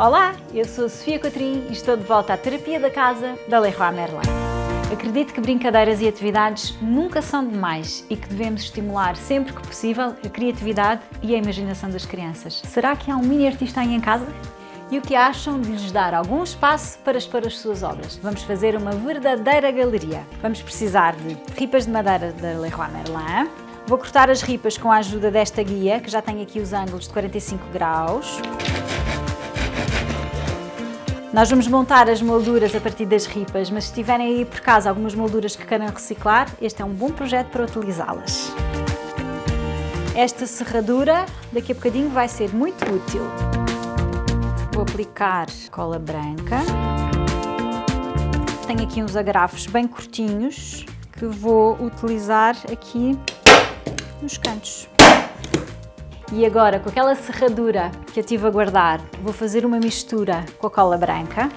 Olá, eu sou a Sofia Cotrim e estou de volta à Terapia da Casa da Leroy Merlin. Acredito que brincadeiras e atividades nunca são demais e que devemos estimular sempre que possível a criatividade e a imaginação das crianças. Será que há um mini artista aí em casa? E o que acham de lhes dar algum espaço para expor as suas obras? Vamos fazer uma verdadeira galeria. Vamos precisar de ripas de madeira da Leroy Merlin, Vou cortar as ripas com a ajuda desta guia, que já tem aqui os ângulos de 45 graus. Nós vamos montar as molduras a partir das ripas, mas se tiverem aí por casa algumas molduras que queiram reciclar, este é um bom projeto para utilizá-las. Esta serradura, daqui a bocadinho, vai ser muito útil. Vou aplicar cola branca. Tenho aqui uns agrafos bem curtinhos que vou utilizar aqui nos cantos. E agora, com aquela serradura que eu tive a guardar, vou fazer uma mistura com a cola branca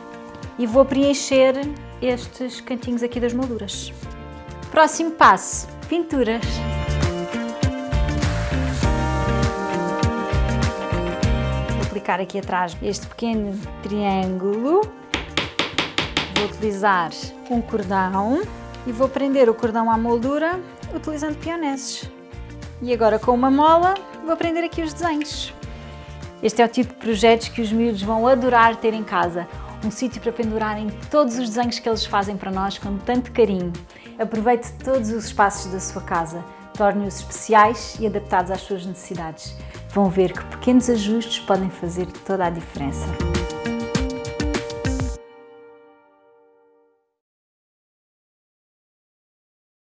e vou preencher estes cantinhos aqui das molduras. Próximo passo, pinturas. Vou aplicar aqui atrás este pequeno triângulo. Vou utilizar um cordão e vou prender o cordão à moldura utilizando pioneses. E agora com uma mola vou aprender aqui os desenhos. Este é o tipo de projetos que os miúdos vão adorar ter em casa. Um sítio para pendurarem todos os desenhos que eles fazem para nós com tanto carinho. Aproveite todos os espaços da sua casa, torne-os especiais e adaptados às suas necessidades. Vão ver que pequenos ajustes podem fazer toda a diferença.